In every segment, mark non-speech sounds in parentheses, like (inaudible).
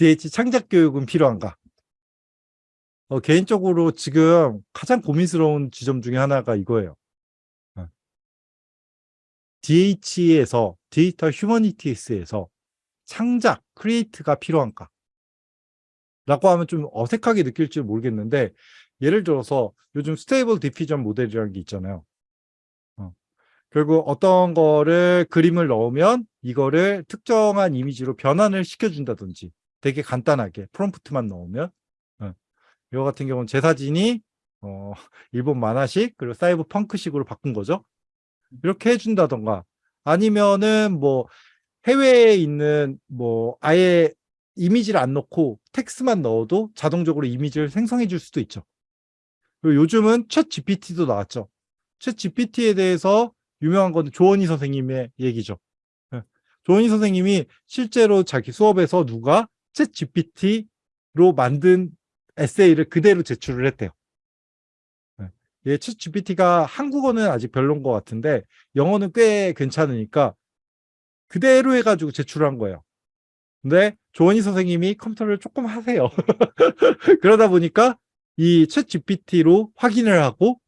DH 창작 교육은 필요한가? 어, 개인적으로 지금 가장 고민스러운 지점 중에 하나가 이거예요. 어. DH에서 digital humanities에서 창작, create가 필요한가? 라고 하면 좀 어색하게 느낄지 모르겠는데 예를 들어서 요즘 Stable Diffusion 모델이라는 게 있잖아요. 어. 결국 어떤 거를 그림을 넣으면 이거를 특정한 이미지로 변환을 시켜준다든지 되게 간단하게 프롬프트만 넣으면 어. 이거 같은 경우는 제 사진이 어, (laughs) 일본 만화식 그리고 사이버 펑크식으로 바꾼 거죠. 이렇게 해준다던가 아니면은 뭐 해외에 있는 뭐 아예 이미지를 안 넣고 텍스트만 넣어도 자동적으로 이미지를 생성해 줄 수도 있죠. 그리고 요즘은 챗 GPT도 나왔죠. 챗 GPT에 대해서 유명한 건 조원희 선생님의 얘기죠. 예. 조원희 선생님이 실제로 자기 수업에서 누가 챗 GPT로 만든 에세이를 그대로 제출을 했대요. 예, 챗 GPT가 한국어는 아직 별론 것 같은데 영어는 꽤 괜찮으니까 그대로 해가지고 제출한 거예요. 근데 조원희 선생님이 컴퓨터를 조금 하세요. (laughs) 그러다 보니까 이챗 GPT로 확인을 하고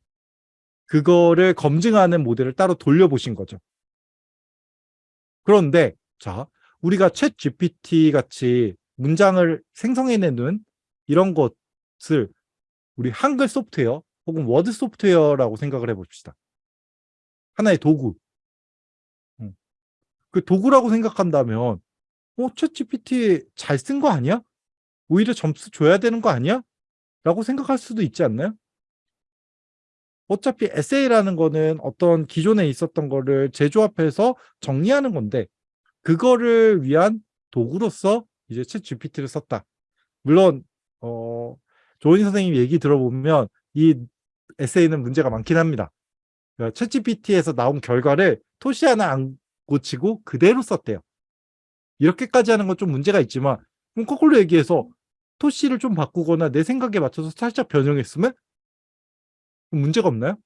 그거를 검증하는 모델을 따로 돌려보신 거죠. 그런데 자 우리가 챗 GPT 같이 문장을 생성해내는 이런 것을 우리 한글 소프트웨어 혹은 워드 소프트웨어라고 생각을 해봅시다. 하나의 도구. 그 도구라고 생각한다면 어, 챗 GPT 잘 쓴 거 아니야? 오히려 점수 줘야 되는 거 아니야? 라고 생각할 수도 있지 않나요? 어차피 에세이라는 거는 어떤 기존에 있었던 거를 재조합해서 정리하는 건데 그거를 위한 도구로서 이제 챗 GPT를 썼다. 물론 어, 조은희 선생님 얘기 들어보면 이 에세이는 문제가 많긴 합니다. 챗 그러니까 GPT에서 나온 결과를 토시 하나 안 고치고 그대로 썼대요. 이렇게까지 하는 건 좀 문제가 있지만 그럼 거꾸로 얘기해서 토시를 좀 바꾸거나 내 생각에 맞춰서 살짝 변형했으면 문제가 없나요?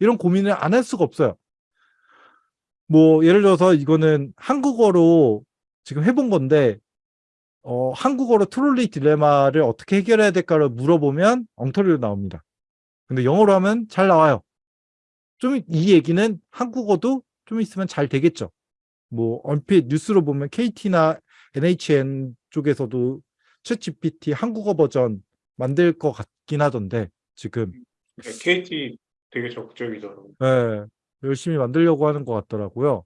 이런 고민을 안 할 수가 없어요. 뭐 예를 들어서 이거는 한국어로 지금 해본 건데 어, 한국어로 트롤리 딜레마를 어떻게 해결해야 될까를 물어보면 엉터리로 나옵니다. 근데 영어로 하면 잘 나와요. 좀 이 얘기는 한국어도 좀 있으면 잘 되겠죠. 뭐 얼핏 뉴스로 보면 KT나 NHN 쪽에서도 챗 GPT 한국어 버전 만들 것 같긴 하던데 지금 네, KT 되게 적극적이더라고요. 네, 열심히 만들려고 하는 것 같더라고요.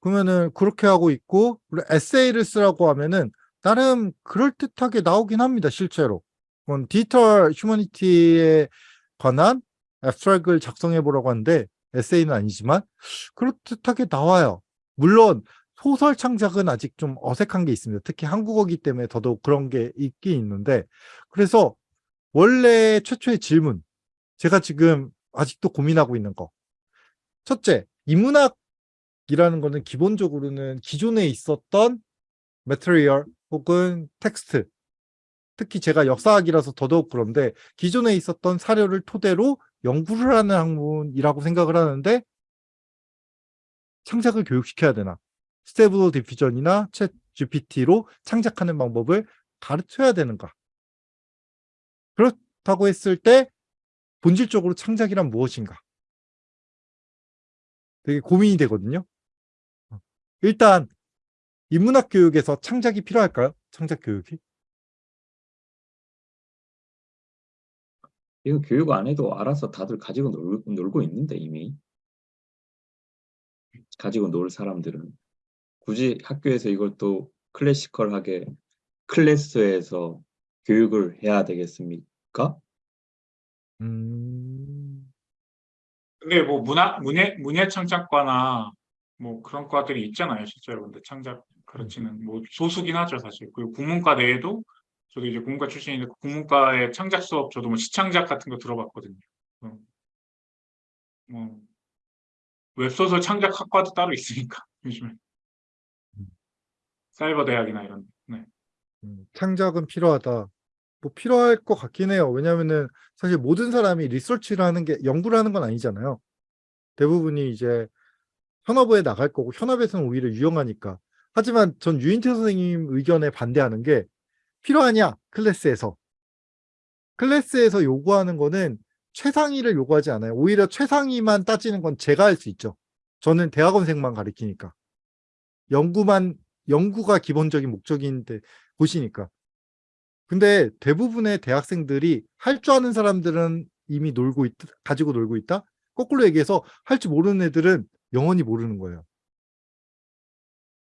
그러면은 그렇게 하고 있고 에세이를 쓰라고 하면은 나름 그럴듯하게 나오긴 합니다 실제로. 디지털 휴머니티에 관한 abstract를 작성해 보라고 하는데 에세이는 아니지만 그럴듯하게 나와요. 물론 소설 창작은 아직 좀 어색한 게 있습니다. 특히 한국어기 때문에 더더욱 그런 게 있긴 있는데 그래서 원래 최초의 질문 제가 지금 아직도 고민하고 있는 거. 첫째 인문학 이라는 거는 기본적으로는 기존에 있었던 material 혹은 텍스트 특히 제가 역사학이라서 더더욱 그런데 기존에 있었던 사료를 토대로 연구를 하는 학문이라고 생각을 하는데 창작을 교육시켜야 되나? Stable Diffusion이나 챗 GPT로 창작하는 방법을 가르쳐야 되는가? 그렇다고 했을 때 본질적으로 창작이란 무엇인가? 되게 고민이 되거든요. 어. 일단 인문학 교육에서 창작이 필요할까요? 창작 교육이? 이거 교육 안 해도 알아서 다들 가지고 놀, 놀고 있는데 이미 가지고 놀 사람들은 굳이 학교에서 이걸 또 클래시컬하게 클래스에서 교육을 해야 되겠습니까? 음... 근데 뭐 문화 문예 문예 창작과나 뭐 그런 과들이 있잖아요, 실제로. 근데 창작 가르치는 뭐 소수긴 하죠, 사실. 그리고 국문과 내에도 저도 이제 국문과 출신인데 국문과의 창작 수업 저도 뭐 시창작 같은 거 들어봤거든요. 어. 뭐 웹소설 창작 학과도 따로 있으니까 (laughs) 요즘에 사이버 대학이나 이런. 네. 음, 창작은 필요하다. 뭐 필요할 것 같긴 해요. 왜냐면은 사실 모든 사람이 리서치를 하는 게 연구를 하는 건 아니잖아요. 대부분이 이제 현업에 나갈 거고 현업에서는 오히려 유용하니까. 하지만 전 유인태 선생님 의견에 반대하는 게 필요하냐 클래스에서 클래스에서 요구하는 거는 최상위를 요구하지 않아요. 오히려 최상위만 따지는 건 제가 할 수 있죠. 저는 대학원생만 가르치니까. 연구만, 연구가 기본적인 목적인데, 보시니까. 근데 대부분의 대학생들이 할 줄 아는 사람들은 이미 놀고 있, 가지고 놀고 있다? 거꾸로 얘기해서 할 줄 모르는 애들은 영원히 모르는 거예요.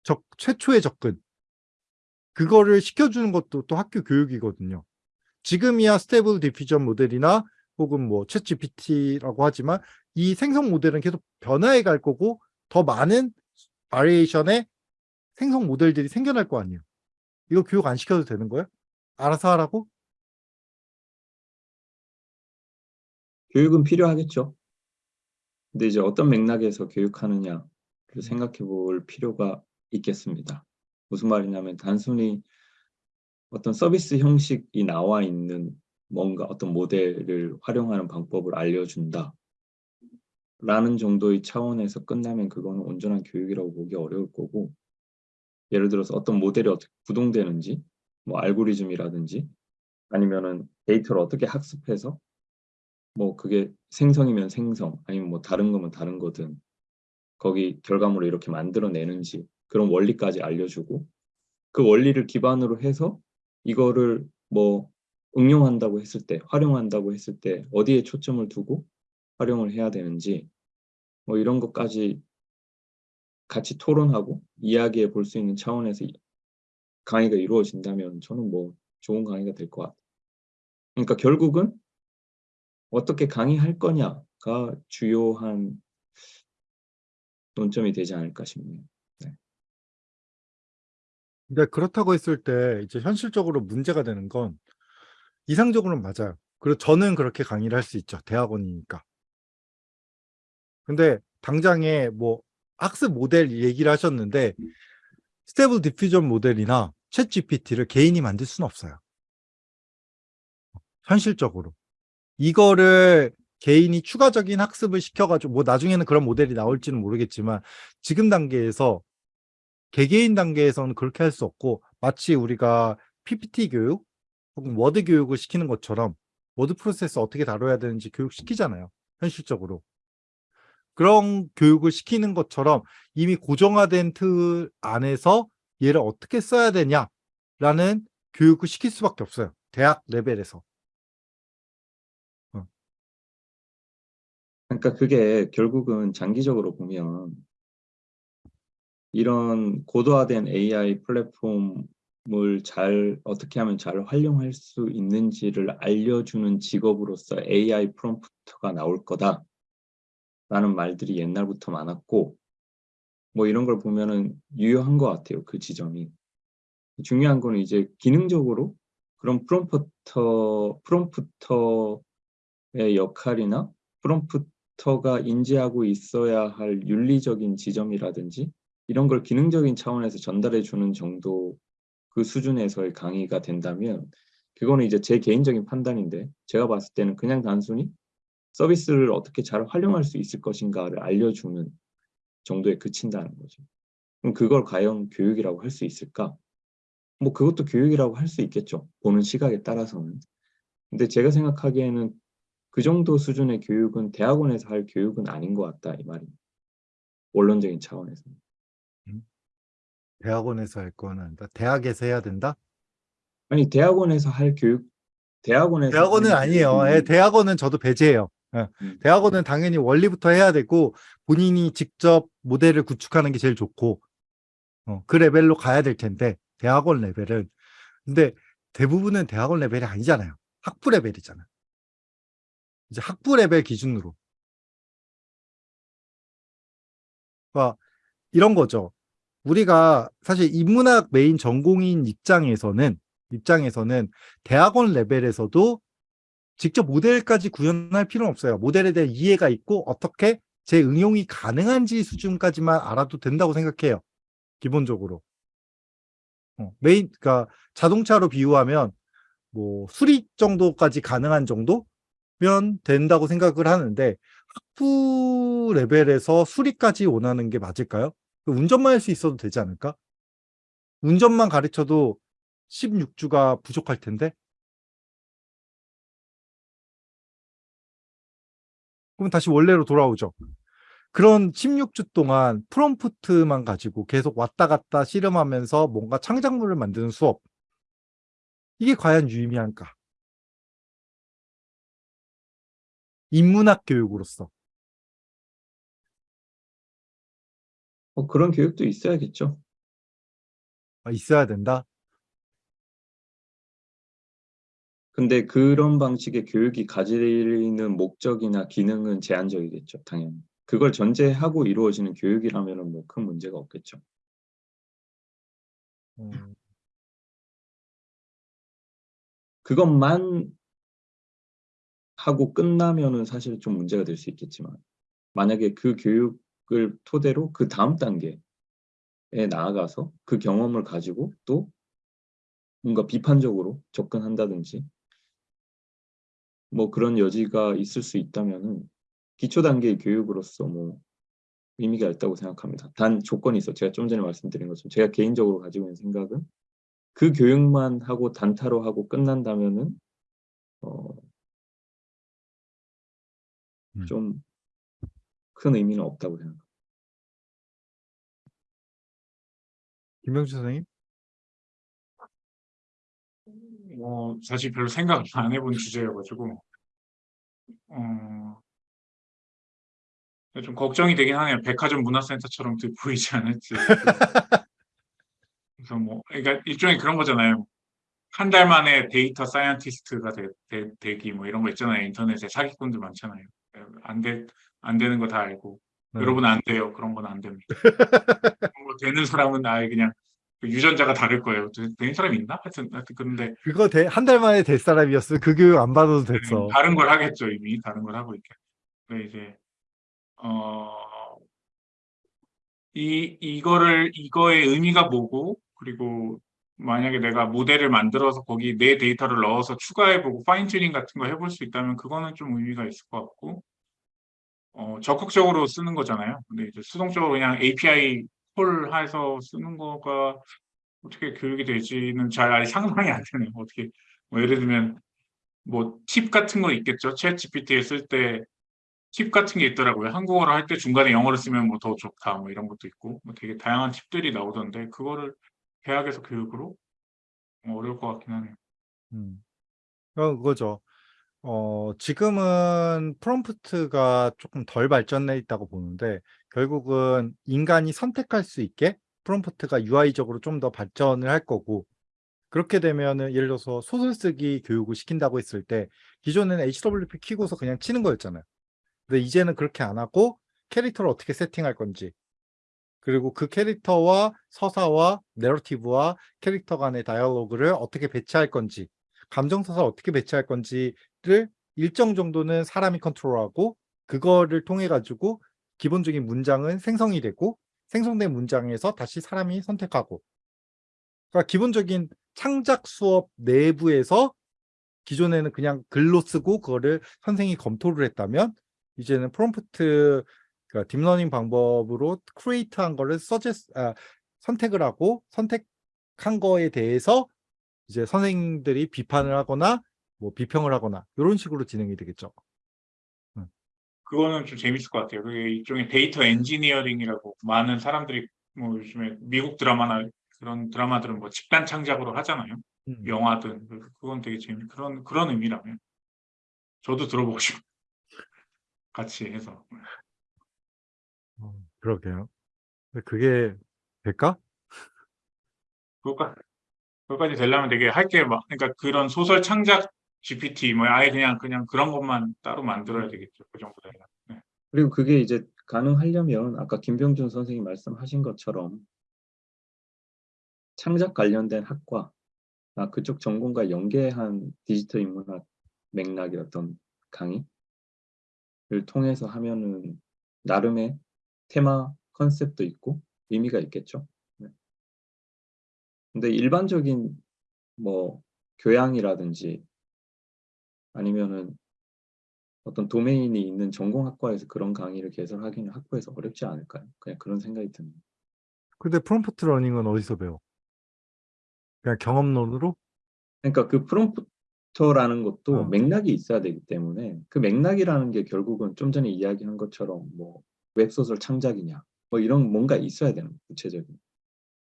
적, 최초의 접근. 그거를 시켜주는 것도 또 학교 교육이거든요. 지금이야 Stable Diffusion 모델이나 혹은 뭐 챗GPT라고 하지만 이 생성 모델은 계속 변화해 갈 거고 더 많은 variation의 생성 모델들이 생겨날 거 아니에요. 이거 교육 안 시켜도 되는 거예요? 알아서 하라고? 교육은 필요하겠죠. 근데 이제 어떤 맥락에서 교육하느냐를 생각해 볼 필요가 있겠습니다. 무슨 말이냐면 단순히 어떤 서비스 형식이 나와 있는 뭔가 어떤 모델을 활용하는 방법을 알려준다. 라는 정도의 차원에서 끝나면 그거는 온전한 교육이라고 보기 어려울 거고 예를 들어서 어떤 모델이 어떻게 구동되는지 뭐 알고리즘이라든지 아니면은 데이터를 어떻게 학습해서 뭐 그게 생성이면 생성 아니면 뭐 다른 거면 다른 거든 거기 결과물을 이렇게 만들어내는지 그런 원리까지 알려주고 그 원리를 기반으로 해서 이거를 뭐 응용한다고 했을 때 활용한다고 했을 때 어디에 초점을 두고 활용을 해야 되는지 뭐 이런 것까지 같이 토론하고 이야기해 볼 수 있는 차원에서 이- 강의가 이루어진다면 저는 뭐 좋은 강의가 될 것 같아요. 그러니까 결국은 어떻게 강의할 거냐가 주요한 논점이 되지 않을까 싶네요. 근데 그렇다고 했을 때 이제 현실적으로 문제가 되는 건 이상적으로는 맞아요. 그리고 저는 그렇게 강의를 할 수 있죠. 대학원이니까. 근데 당장에 뭐 학습 모델 얘기를 하셨는데 Stable Diffusion 모델이나 챗 GPT를 개인이 만들 수는 없어요. 현실적으로. 이거를 개인이 추가적인 학습을 시켜가지고 뭐 나중에는 그런 모델이 나올지는 모르겠지만 지금 단계에서 개개인 단계에서는 그렇게 할 수 없고 마치 우리가 PPT 교육 혹은 워드 교육을 시키는 것처럼 word process 어떻게 다뤄야 되는지 교육시키잖아요. 현실적으로. 그런 교육을 시키는 것처럼 이미 고정화된 틀 안에서 얘를 어떻게 써야 되냐라는 교육을 시킬 수밖에 없어요. 대학 레벨에서. 그러니까 그게 결국은 장기적으로 보면 이런 고도화된 AI 플랫폼을 잘 어떻게 하면 잘 활용할 수 있는지를 알려주는 직업으로서 AI 프롬프터가 나올 거다 라는 말들이 옛날부터 많았고 뭐 이런 걸 보면은 유효한 것 같아요 그 지점이. 중요한 거는 이제 기능적으로 그런 프롬프터 프롬프터의 역할이나 프롬프 터가 인지하고 있어야 할 윤리적인 지점이라든지 이런 걸 기능적인 차원에서 전달해 주는 정도 그 수준에서의 강의가 된다면 그거는 이제 제 개인적인 판단인데 제가 봤을 때는 그냥 단순히 서비스를 어떻게 잘 활용할 수 있을 것인가를 알려주는 정도에 그친다는 거죠. 그럼 그걸 과연 교육이라고 할 수 있을까? 뭐 그것도 교육이라고 할 수 있겠죠. 보는 시각에 따라서는. 근데 제가 생각하기에는 그 정도 수준의 교육은 대학원에서 할 교육은 아닌 것 같다 이 말입니다. 원론적인 차원에서. 대학원에서 할 거는 아니다. 대학에서 해야 된다? 아니 대학원에서 할 교육 대학원에서 대학원은 아니에요. 예, 대학원은 저도 배제해요. 예, 음. 대학원은 당연히 원리부터 해야 되고 본인이 직접 모델을 구축하는 게 제일 좋고 어, 그 레벨로 가야 될 텐데 대학원 레벨은 근데 대부분은 대학원 레벨이 아니잖아요. 학부 레벨이잖아. 이제 학부 레벨 기준으로. 그러니까 이런 거죠. 우리가 사실 인문학 메인 전공인 입장에서는 입장에서는 대학원 레벨에서도 직접 모델까지 구현할 필요는 없어요. 모델에 대한 이해가 있고 어떻게 제 응용이 가능한지 수준까지만 알아도 된다고 생각해요. 기본적으로. 어, 메인, 그러니까 자동차로 비유하면 뭐 수리 정도까지 가능한 정도 면 된다고 생각을 하는데 학부 레벨에서 수리까지 원하는 게 맞을까요? 운전만 할 수 있어도 되지 않을까? 운전만 가르쳐도 16주가 부족할 텐데. 그럼 다시 원래로 돌아오죠. 그런 16주 동안 프롬프트만 가지고 계속 왔다 갔다 씨름하면서 뭔가 창작물을 만드는 수업. 이게 과연 유의미한가? 인문학 교육으로서. 어, 그런 교육도 있어야겠죠. 아, 있어야 된다. 근데 그런 방식의 교육이 가지는 목적이나 기능은 제한적이겠죠, 당연히. 그걸 전제하고 이루어지는 교육이라면은 뭐큰 문제가 없겠죠. 음, 그것만 하고 끝나면은 사실 좀 문제가 될 수 있겠지만 만약에 그 교육을 토대로 그 다음 단계에 나아가서 그 경험을 가지고 또 뭔가 비판적으로 접근한다든지 뭐 그런 여지가 있을 수 있다면은 기초 단계의 교육으로서 뭐 의미가 있다고 생각합니다. 단 조건이 있어. 제가 좀 전에 말씀드린 것처럼 제가 개인적으로 가지고 있는 생각은 그 교육만 하고 단타로 하고 끝난다면은 어, 음. 좀큰 의미는 없다고 생각합니다. 김명주 선생님? 뭐 사실 별로 생각 안 해본 주제여가지고 어, 좀 걱정이 되긴 하네요. 백화점 문화센터처럼 또 보이지 않을지. 그래서 뭐 그러니까 일종의 그런 거잖아요. 한 달 만에 data scientist가 되, 되, 되기 뭐 이런 거 있잖아요. 인터넷에 사기꾼들 많잖아요. 안 돼, 안 되는 거 다 알고 네. 여러분 안 돼요. 그런 건 안 됩니다. (laughs) 거 되는 사람은 아예 그냥 그 유전자가 다를 거예요. 되- 되는 사람이 있나? 하여튼, 하여튼 그런데 그거 한 달 만에 될 사람이었어. 그 교육 안 받아도 됐어. 다른 걸 하겠죠 이미 다른 걸 하고 있게. 근데 이제 어, 이 이거를 이거의 의미가 뭐고 그리고 만약에 내가 모델을 만들어서 거기 내 데이터를 넣어서 추가해보고 fine tuning 같은 거 해볼 수 있다면 그거는 좀 의미가 있을 것 같고 어, 적극적으로 쓰는 거잖아요. 근데 이제 수동적으로 그냥 API call 해서 쓰는 거가 어떻게 교육이 될지는 잘 상상이 안 되네요. 어떻게 뭐 예를 들면 뭐 팁 같은 거 있겠죠. 챗 GPT에 쓸 때 팁 같은 게 있더라고요. 한국어로 할 때 중간에 영어로 쓰면 뭐 더 좋다 뭐 이런 것도 있고 뭐 되게 다양한 팁들이 나오던데 그거를 대학에서 교육으로 어, 어려울 것 같긴 하네요. 음. 어, 그거죠. 어, 지금은 프롬프트가 조금 덜 발전해 있다고 보는데 결국은 인간이 선택할 수 있게 프롬프트가 UI적으로 좀 더 발전을 할 거고 그렇게 되면은 예를 들어서 소설 쓰기 교육을 시킨다고 했을 때 기존에는 HWP 키고서 그냥 치는 거였잖아요. 근데 이제는 그렇게 안 하고 캐릭터를 어떻게 세팅할 건지 그리고 그 캐릭터와 서사와 내러티브와 캐릭터 간의 다이얼로그를 어떻게 배치할 건지 감정서사 어떻게 배치할 건지 를 일정 정도는 사람이 컨트롤하고 그거를 통해 가지고 기본적인 문장은 생성이 되고 생성된 문장에서 다시 사람이 선택하고. 그러니까 기본적인 창작 수업 내부에서 기존에는 그냥 글로 쓰고 그거를 선생이 검토를 했다면 이제는 프롬프트 그러니까 deep learning 방법으로 create한 거를 서제 아, 선택을 하고 선택한 거에 대해서 이제 선생님들이 비판을 하거나 뭐 비평을 하거나 이런 식으로 진행이 되겠죠. 그거는 좀 재밌을 것 같아요. 그게 일종의 데이터 엔지니어링이라고 많은 사람들이 뭐 요즘에 미국 드라마나 그런 드라마들은 뭐 집단 창작으로 하잖아요. 음. 영화든 그- 그건 되게 재밌 그런 그런 의미라면 저도 들어보고 싶어요. 같이 해서 어, 그러게요. 그게 될까? 그것까지 그것까지 되려면 되게 할 게 막 그러니까 그런 소설 창작 GPT 뭐 아예 그냥 그냥 그런 것만 따로 만들어야 되겠죠. 그 정도 되면. 네. 그리고 그게 이제 가능하려면 아까 김병준 선생님 말씀하신 것처럼 창작 관련된 학과 아, 그쪽 전공과 연계한 디지털 인문학 맥락의 어떤 강의를 통해서 하면은 나름의 테마 컨셉도 있고 의미가 있겠죠. 네. 근데 일반적인 뭐 교양이라든지 아니면은 어떤 도메인이 있는 전공학과에서 그런 강의를 개설하기는 학부에서 어렵지 않을까요? 그냥 그런 생각이 듭니다. 근데 prompt learning은 어디서 배워? 그냥 경험론으로? 그러니까 그 프롬프터라는 것도 어. 맥락이 있어야 되기 때문에 그 맥락이라는 게 결국은 좀 전에 이야기한 것처럼 뭐 웹소설 창작이냐 뭐 이런 뭔가 있어야 되는 거예요, 구체적인.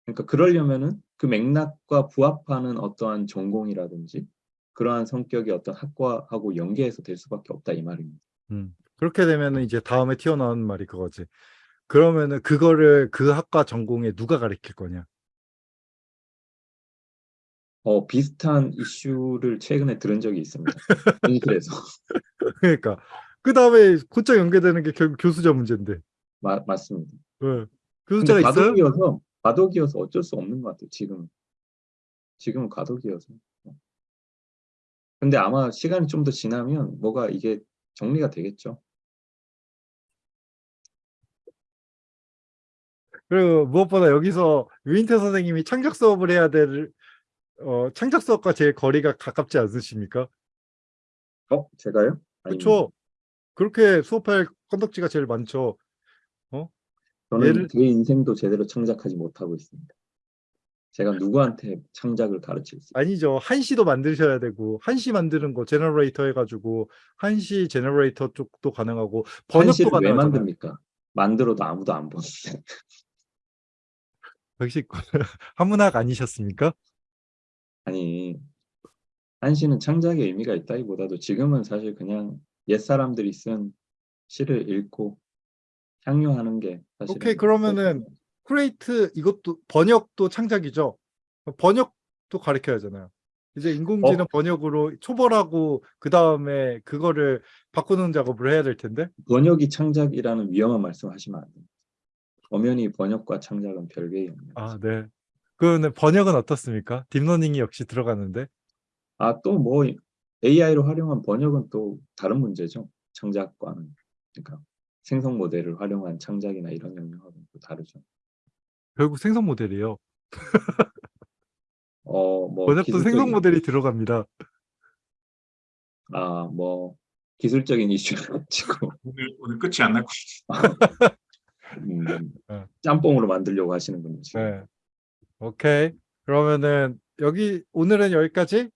그러니까 그러려면은 그 맥락과 부합하는 어떠한 전공이라든지 그러한 성격의 어떤 학과하고 연계해서 될 수밖에 없다 이 말입니다. 음. 그렇게 되면은 이제 다음에 튀어나오는 말이 그거지. 그러면은 그거를 그 학과 전공에 누가 가르칠 거냐? 어, 비슷한 이슈를 최근에 들은 적이 있습니다. (laughs) 현실에서. 그러니까 그 다음에 곧장 연계되는 게 결국 교수자 문제인데. 마- 맞습니다. 왜? 근데 교수자가 있어요? 과도기여서 과도기여서 어쩔 수 없는 것 같아요. 지금 지금은 과도기여서. 근데 아마 시간이 좀 더 지나면 뭐가 이게 정리가 되겠죠. 그리고 무엇보다 여기서 유인태 선생님이 창작 수업을 해야 될 어, 창작 수업과 제일 거리가 가깝지 않으십니까? 어, 제가요? 그렇죠. 그렇게 수업할 건덕지가 제일 많죠. 저는 예를- 제 인생도 제대로 창작하지 못하고 있습니다. 제가 누구한테 창작을 가르칠 수 아니죠. 한시도 만드셔야 되고 한시 만드는 거 generator 해가지고 한시 generator 쪽도 가능하고 번역도 한시를 왜 가능하잖아요. 만듭니까? 만들어도 아무도 안 보는데. 역시 (laughs) 한문학 아니셨습니까? 아니 한시는 창작의 의미가 있다기보다도 지금은 사실 그냥 옛 사람들이 쓴 시를 읽고 향유하는 게 사실 오케이, 그러면은 create 이것도 번역도 창작이죠. 번역도 가르쳐야 하잖아요. 이제 인공지능 어? 번역으로 초벌하고 그 다음에 그거를 바꾸는 작업을 해야 될 텐데. 번역이 창작이라는 위험한 말씀하시면 안 됩니다. 엄연히 번역과 창작은 별개의 영역. 아, 네. 그러면 번역은 어떻습니까? deep learning이 역시 들어가는데. 아, 또 뭐 AI를 활용한 번역은 또 다른 문제죠. 창작과는. 그러니까 생성 모델을 활용한 창작이나 이런 영역하고는 또 다르죠. 결국 생성 모델이에요. (laughs) 어, 뭐 번역도 생성 기술적인- 모델이 들어갑니다. 아, 뭐 기술적인 이슈를 (laughs) 가지고 오늘 오늘 끝이 안 날것 (laughs) 음, 네. 짬뽕으로 만들려고 하시는군요. 지금. 네. 오케이. 그러면은 여기 오늘은 여기까지